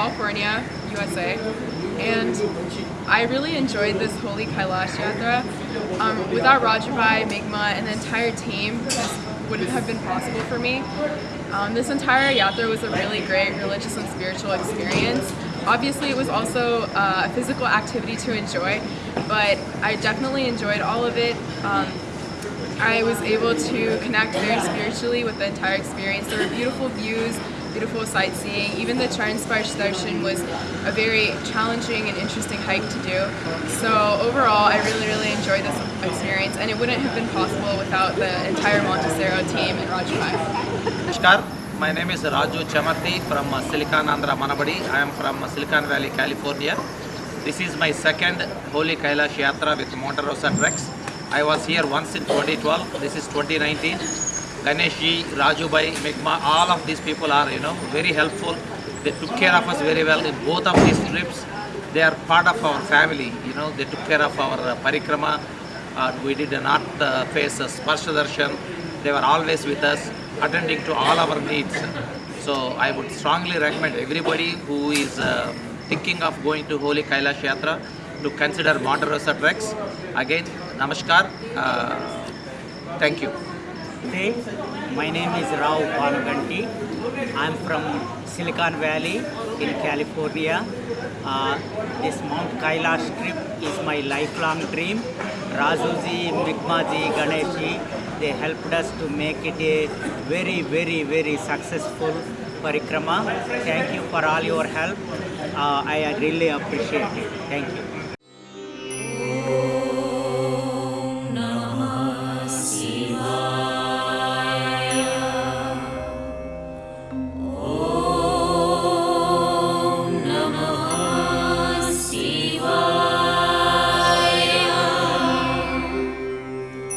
California, USA, and I really enjoyed this Holy Kailash Yatra. Um, without Rajabai, Migma, and the entire team, this wouldn't have been possible for me. Um, this entire Yatra was a really great religious and spiritual experience. Obviously it was also a physical activity to enjoy, but I definitely enjoyed all of it. Um, I was able to connect very spiritually with the entire experience. There were beautiful views, beautiful sightseeing. Even the Charan Sparsh Darshan was a very challenging and interesting hike to do. So overall, I really, really enjoyed this experience and it wouldn't have been possible without the entire Monte Rosa team and. Namaskar. My name is Raju Chamarthi from uh, Silicon Andhra Manabadi. I am from uh, Silicon Valley, California. This is my second Holy Kailash Yatra with Monte Rosa Treks. I was here once in 2012. This is 2019. Ganeshji, Rajubai, Migma, all of these people are, you know, very helpful. They took care of us very well in both of these trips. They are part of our family, you know, they took care of our uh, parikrama. Uh, we did not uh, face a Sparsha Darshan. They were always with us, attending to all our needs. So I would strongly recommend everybody who is uh, thinking of going to Holy Kailash Yatra to consider Monte Rosa Treks. Again, Namaskar. Uh, thank you. Hey, my name is Rao Panuganti. I'm from Silicon Valley in California. Uh, this Mount Kailash trip is my lifelong dream. Razuji, Migmaji, Ganeshji, they helped us to make it a very, very, very successful parikrama. Thank you for all your help. Uh, I really appreciate it. Thank you.